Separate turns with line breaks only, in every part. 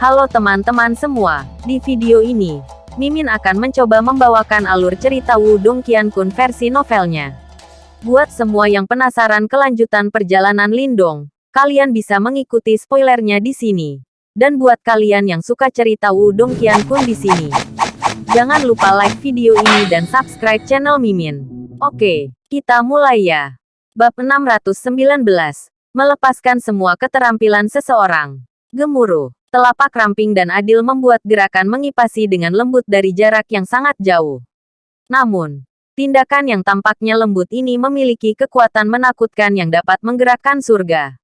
Halo teman-teman semua, di video ini, Mimin akan mencoba membawakan alur cerita Wudong Qiankun versi novelnya. Buat semua yang penasaran kelanjutan perjalanan Lindong, kalian bisa mengikuti spoilernya di sini. Dan buat kalian yang suka cerita Wudong Qiankun di sini, jangan lupa like video ini dan subscribe channel Mimin. Oke, kita mulai ya. Bab 619, melepaskan semua keterampilan seseorang. Gemuruh. Telapak ramping dan adil membuat gerakan mengipasi dengan lembut dari jarak yang sangat jauh. Namun, tindakan yang tampaknya lembut ini memiliki kekuatan menakutkan yang dapat menggerakkan surga.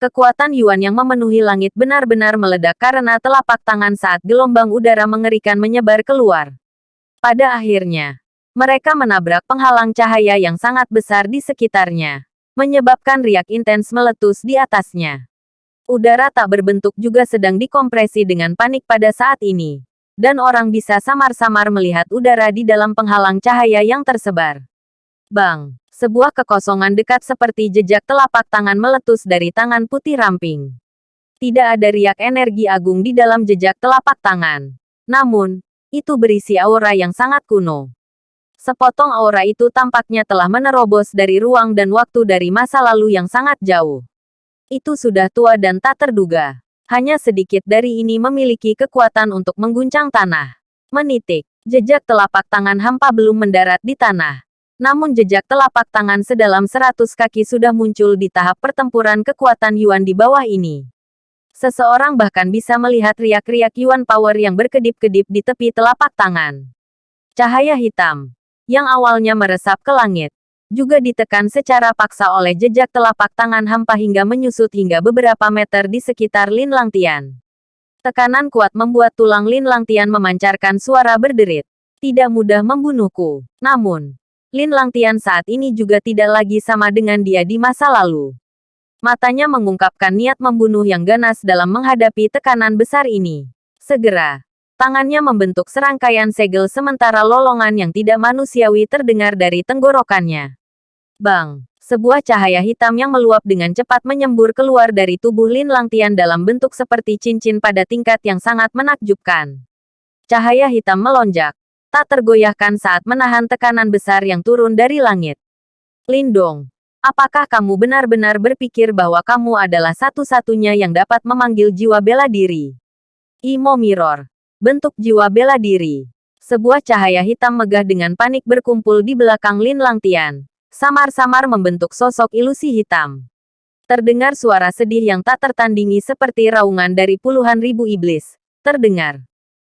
Kekuatan Yuan yang memenuhi langit benar-benar meledak karena telapak tangan saat gelombang udara mengerikan menyebar keluar. Pada akhirnya, mereka menabrak penghalang cahaya yang sangat besar di sekitarnya, menyebabkan riak intens meletus di atasnya. Udara tak berbentuk juga sedang dikompresi dengan panik pada saat ini. Dan orang bisa samar-samar melihat udara di dalam penghalang cahaya yang tersebar. Bang! Sebuah kekosongan dekat seperti jejak telapak tangan meletus dari tangan putih ramping. Tidak ada riak energi agung di dalam jejak telapak tangan. Namun, itu berisi aura yang sangat kuno. Sepotong aura itu tampaknya telah menerobos dari ruang dan waktu dari masa lalu yang sangat jauh. Itu sudah tua dan tak terduga. Hanya sedikit dari ini memiliki kekuatan untuk mengguncang tanah. Menitik. Jejak telapak tangan hampa belum mendarat di tanah. Namun jejak telapak tangan sedalam seratus kaki sudah muncul di tahap pertempuran kekuatan Yuan di bawah ini. Seseorang bahkan bisa melihat riak-riak Yuan Power yang berkedip-kedip di tepi telapak tangan. Cahaya hitam, yang awalnya meresap ke langit, juga ditekan secara paksa oleh jejak telapak tangan hampa hingga menyusut hingga beberapa meter di sekitar Lin Langtian. Tekanan kuat membuat tulang Lin Langtian memancarkan suara berderit. Tidak mudah membunuhku. Namun, Lin Langtian saat ini juga tidak lagi sama dengan dia di masa lalu. Matanya mengungkapkan niat membunuh yang ganas dalam menghadapi tekanan besar ini. Segera, tangannya membentuk serangkaian segel sementara lolongan yang tidak manusiawi terdengar dari tenggorokannya. Bang! Sebuah cahaya hitam yang meluap dengan cepat menyembur keluar dari tubuh Lin Langtian dalam bentuk seperti cincin pada tingkat yang sangat menakjubkan. Cahaya hitam melonjak, tak tergoyahkan saat menahan tekanan besar yang turun dari langit. Lindong, apakah kamu benar-benar berpikir bahwa kamu adalah satu-satunya yang dapat memanggil jiwa bela diri? Imo Mirror, bentuk jiwa bela diri. Sebuah cahaya hitam megah dengan panik berkumpul di belakang Lin Langtian samar-samar membentuk sosok ilusi hitam. Terdengar suara sedih yang tak tertandingi seperti raungan dari puluhan ribu iblis. Terdengar.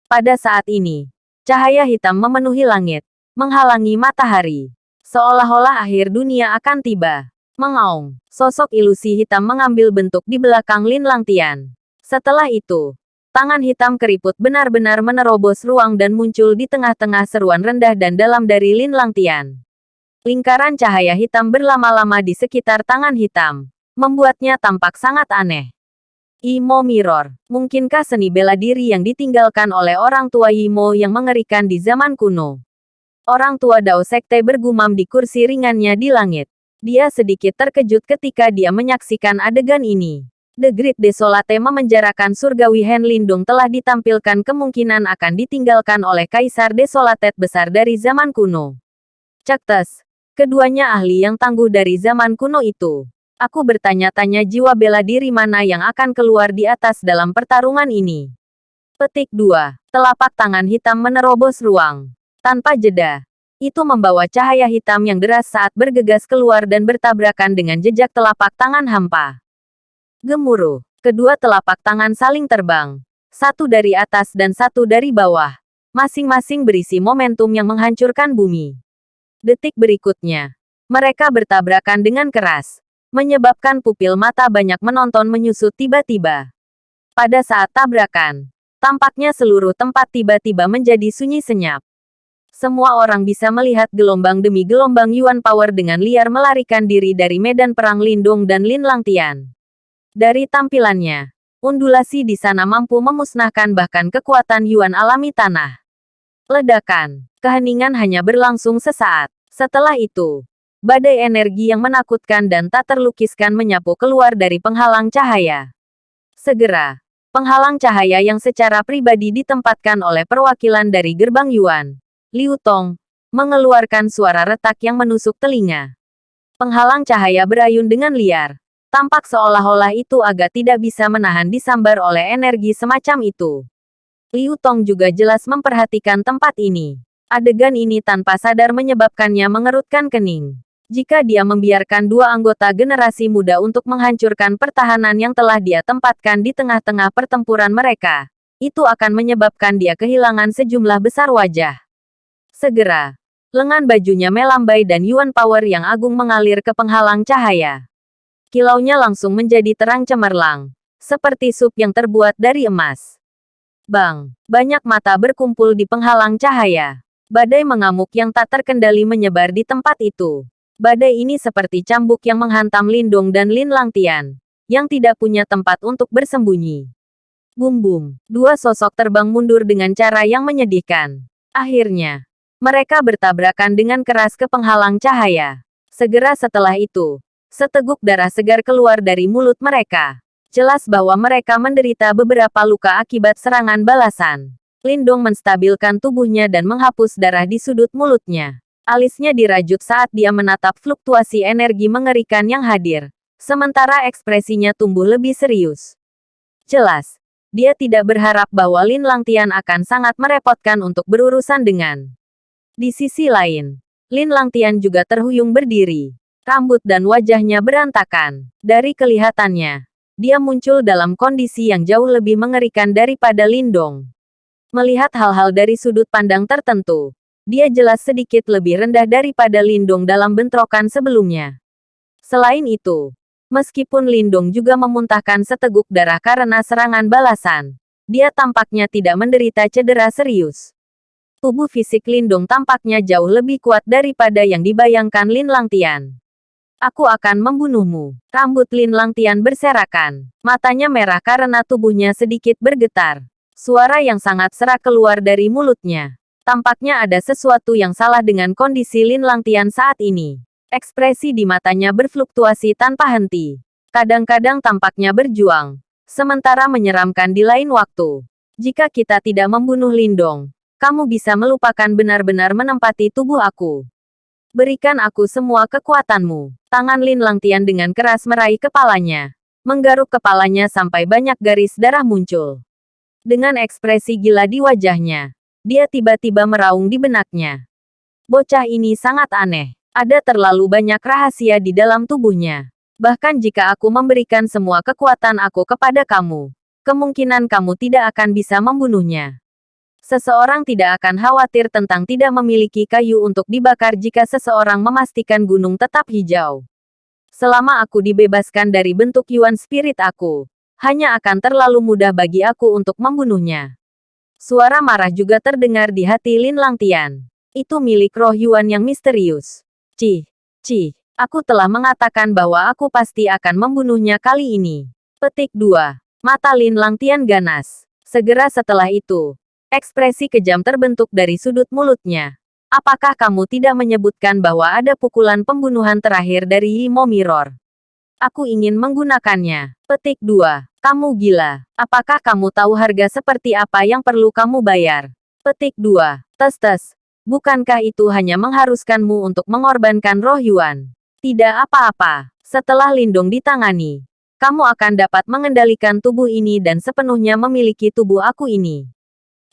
Pada saat ini, cahaya hitam memenuhi langit, menghalangi matahari. Seolah-olah akhir dunia akan tiba. Mengaung, sosok ilusi hitam mengambil bentuk di belakang Lin Langtian. Setelah itu, tangan hitam keriput benar-benar menerobos ruang dan muncul di tengah-tengah seruan rendah dan dalam dari Lin Langtian. Lingkaran cahaya hitam berlama-lama di sekitar tangan hitam, membuatnya tampak sangat aneh. Imo Mirror, mungkinkah seni bela diri yang ditinggalkan oleh orang tua Imo yang mengerikan di zaman kuno? Orang tua Dao Sekte bergumam di kursi ringannya di langit. Dia sedikit terkejut ketika dia menyaksikan adegan ini. The Great Desolate memenjarakan surgawi Hen Lindung telah ditampilkan kemungkinan akan ditinggalkan oleh Kaisar Desolate besar dari zaman kuno. Cektes, Keduanya ahli yang tangguh dari zaman kuno itu. Aku bertanya-tanya jiwa bela diri mana yang akan keluar di atas dalam pertarungan ini. Petik 2. Telapak tangan hitam menerobos ruang. Tanpa jeda. Itu membawa cahaya hitam yang deras saat bergegas keluar dan bertabrakan dengan jejak telapak tangan hampa. Gemuruh. Kedua telapak tangan saling terbang. Satu dari atas dan satu dari bawah. Masing-masing berisi momentum yang menghancurkan bumi. Detik berikutnya, mereka bertabrakan dengan keras, menyebabkan pupil mata banyak menonton menyusut tiba-tiba. Pada saat tabrakan, tampaknya seluruh tempat tiba-tiba menjadi sunyi senyap. Semua orang bisa melihat gelombang demi gelombang Yuan Power dengan liar melarikan diri dari medan perang Lindung dan Lin Langtian. Dari tampilannya, undulasi di sana mampu memusnahkan bahkan kekuatan Yuan alami tanah. Ledakan. Keheningan hanya berlangsung sesaat. Setelah itu, badai energi yang menakutkan dan tak terlukiskan menyapu keluar dari penghalang cahaya. Segera, Penghalang cahaya yang secara pribadi ditempatkan oleh perwakilan dari gerbang Yuan. Liu Tong, mengeluarkan suara retak yang menusuk telinga. Penghalang cahaya berayun dengan liar. Tampak seolah-olah itu agak tidak bisa menahan disambar oleh energi semacam itu. Liu Tong juga jelas memperhatikan tempat ini. Adegan ini tanpa sadar menyebabkannya mengerutkan kening. Jika dia membiarkan dua anggota generasi muda untuk menghancurkan pertahanan yang telah dia tempatkan di tengah-tengah pertempuran mereka, itu akan menyebabkan dia kehilangan sejumlah besar wajah. Segera, lengan bajunya melambai dan Yuan Power yang agung mengalir ke penghalang cahaya. Kilaunya langsung menjadi terang cemerlang, seperti sup yang terbuat dari emas. Bang, banyak mata berkumpul di penghalang cahaya. Badai mengamuk yang tak terkendali menyebar di tempat itu. Badai ini seperti cambuk yang menghantam Lindung dan Lin Langtian, yang tidak punya tempat untuk bersembunyi. Bum-bum, dua sosok terbang mundur dengan cara yang menyedihkan. Akhirnya, mereka bertabrakan dengan keras ke penghalang cahaya. Segera setelah itu, seteguk darah segar keluar dari mulut mereka. Jelas bahwa mereka menderita beberapa luka akibat serangan balasan. Lindong menstabilkan tubuhnya dan menghapus darah di sudut mulutnya. Alisnya dirajut saat dia menatap fluktuasi energi mengerikan yang hadir. Sementara ekspresinya tumbuh lebih serius. Jelas, dia tidak berharap bahwa Lin Langtian akan sangat merepotkan untuk berurusan dengan. Di sisi lain, Lin Langtian juga terhuyung berdiri. Rambut dan wajahnya berantakan. Dari kelihatannya, dia muncul dalam kondisi yang jauh lebih mengerikan daripada Lindong. Melihat hal-hal dari sudut pandang tertentu, dia jelas sedikit lebih rendah daripada Lindong dalam bentrokan sebelumnya. Selain itu, meskipun Lindong juga memuntahkan seteguk darah karena serangan balasan, dia tampaknya tidak menderita cedera serius. Tubuh fisik Lindong tampaknya jauh lebih kuat daripada yang dibayangkan Lin Langtian. Aku akan membunuhmu. Rambut Lin Langtian berserakan. Matanya merah karena tubuhnya sedikit bergetar. Suara yang sangat serak keluar dari mulutnya. Tampaknya ada sesuatu yang salah dengan kondisi Lin Langtian saat ini. Ekspresi di matanya berfluktuasi tanpa henti. Kadang-kadang tampaknya berjuang, sementara menyeramkan di lain waktu. Jika kita tidak membunuh Lindong, kamu bisa melupakan benar-benar menempati tubuh aku. Berikan aku semua kekuatanmu. Tangan Lin Langtian dengan keras meraih kepalanya. Menggaruk kepalanya sampai banyak garis darah muncul. Dengan ekspresi gila di wajahnya, dia tiba-tiba meraung di benaknya. Bocah ini sangat aneh. Ada terlalu banyak rahasia di dalam tubuhnya. Bahkan jika aku memberikan semua kekuatan aku kepada kamu, kemungkinan kamu tidak akan bisa membunuhnya. Seseorang tidak akan khawatir tentang tidak memiliki kayu untuk dibakar jika seseorang memastikan gunung tetap hijau. Selama aku dibebaskan dari bentuk Yuan Spirit aku, hanya akan terlalu mudah bagi aku untuk membunuhnya. Suara marah juga terdengar di hati Lin Langtian. Itu milik roh Yuan yang misterius. Ci, Ci, aku telah mengatakan bahwa aku pasti akan membunuhnya kali ini. Petik 2. Mata Lin Langtian ganas. Segera setelah itu, ekspresi kejam terbentuk dari sudut mulutnya. Apakah kamu tidak menyebutkan bahwa ada pukulan pembunuhan terakhir dari Yimo Mirror? Aku ingin menggunakannya. Petik 2. Kamu gila. Apakah kamu tahu harga seperti apa yang perlu kamu bayar? Petik 2. Tes-tes. Bukankah itu hanya mengharuskanmu untuk mengorbankan roh Yuan? Tidak apa-apa. Setelah lindung ditangani, kamu akan dapat mengendalikan tubuh ini dan sepenuhnya memiliki tubuh aku ini.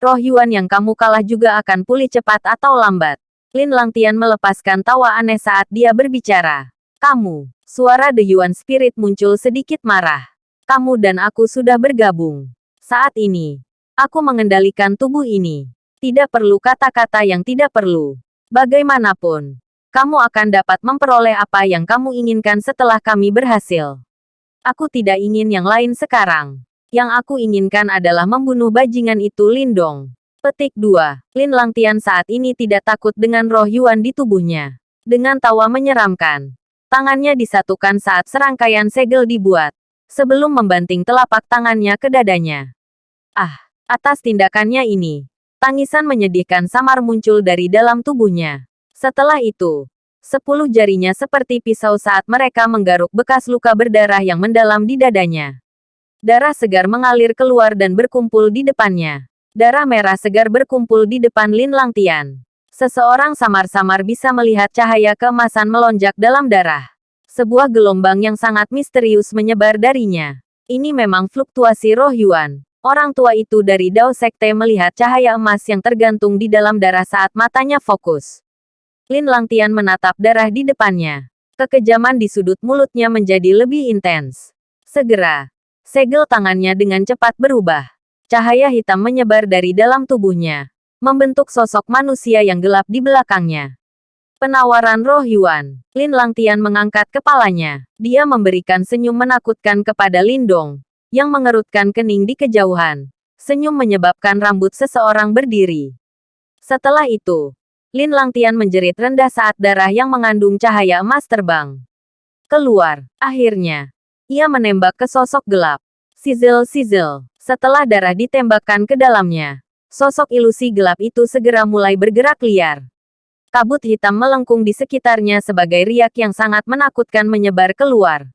Roh Yuan yang kamu kalah juga akan pulih cepat atau lambat. Lin Langtian melepaskan tawa aneh saat dia berbicara. Kamu, suara The Yuan Spirit muncul sedikit marah. Kamu dan aku sudah bergabung. Saat ini, aku mengendalikan tubuh ini. Tidak perlu kata-kata yang tidak perlu. Bagaimanapun, kamu akan dapat memperoleh apa yang kamu inginkan setelah kami berhasil. Aku tidak ingin yang lain sekarang. Yang aku inginkan adalah membunuh bajingan itu Lindong. Petik 2. Lin Langtian saat ini tidak takut dengan roh Yuan di tubuhnya. Dengan tawa menyeramkan. Tangannya disatukan saat serangkaian segel dibuat sebelum membanting telapak tangannya ke dadanya. Ah, atas tindakannya ini, tangisan menyedihkan samar muncul dari dalam tubuhnya. Setelah itu, sepuluh jarinya seperti pisau saat mereka menggaruk bekas luka berdarah yang mendalam di dadanya. Darah segar mengalir keluar dan berkumpul di depannya. Darah merah segar berkumpul di depan Lin Langtian. Seseorang samar-samar bisa melihat cahaya keemasan melonjak dalam darah. Sebuah gelombang yang sangat misterius menyebar darinya. Ini memang fluktuasi roh Yuan. Orang tua itu dari Dao Sekte melihat cahaya emas yang tergantung di dalam darah saat matanya fokus. Lin Langtian menatap darah di depannya. Kekejaman di sudut mulutnya menjadi lebih intens. Segera, Segel tangannya dengan cepat berubah. Cahaya hitam menyebar dari dalam tubuhnya, membentuk sosok manusia yang gelap di belakangnya. Penawaran roh Yuan. Lin Langtian mengangkat kepalanya. Dia memberikan senyum menakutkan kepada Lindong, yang mengerutkan kening di kejauhan. Senyum menyebabkan rambut seseorang berdiri. Setelah itu, Lin Langtian menjerit rendah saat darah yang mengandung cahaya emas terbang. Keluar. Akhirnya, ia menembak ke sosok gelap. Sizzle-sizzle. Setelah darah ditembakkan ke dalamnya, sosok ilusi gelap itu segera mulai bergerak liar. Kabut hitam melengkung di sekitarnya sebagai riak yang sangat menakutkan menyebar keluar.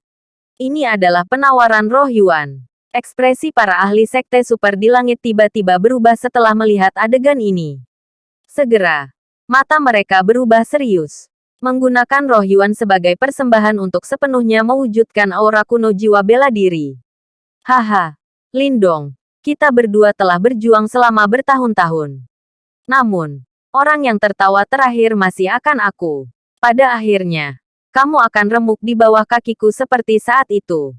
Ini adalah penawaran roh Yuan. Ekspresi para ahli sekte super di langit tiba-tiba berubah setelah melihat adegan ini. Segera, mata mereka berubah serius menggunakan roh Yuan sebagai persembahan untuk sepenuhnya mewujudkan aura kuno jiwa bela diri. Haha, Lindong, kita berdua telah berjuang selama bertahun-tahun. Namun, orang yang tertawa terakhir masih akan aku. Pada akhirnya, kamu akan remuk di bawah kakiku seperti saat itu.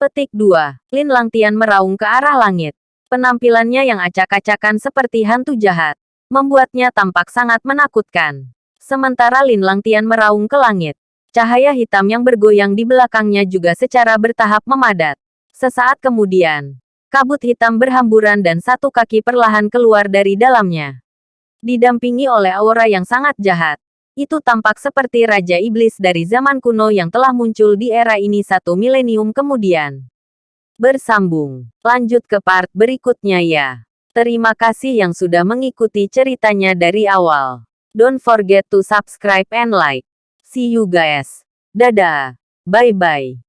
Petik 2. Lin Langtian meraung ke arah langit. Penampilannya yang acak-acakan seperti hantu jahat, membuatnya tampak sangat menakutkan. Sementara Lin Langtian meraung ke langit. Cahaya hitam yang bergoyang di belakangnya juga secara bertahap memadat. Sesaat kemudian, kabut hitam berhamburan dan satu kaki perlahan keluar dari dalamnya. Didampingi oleh aura yang sangat jahat. Itu tampak seperti Raja Iblis dari zaman kuno yang telah muncul di era ini satu milenium kemudian. Bersambung. Lanjut ke part berikutnya ya. Terima kasih yang sudah mengikuti ceritanya dari awal. Don't forget to subscribe and like. See you guys. Dadah. Bye-bye.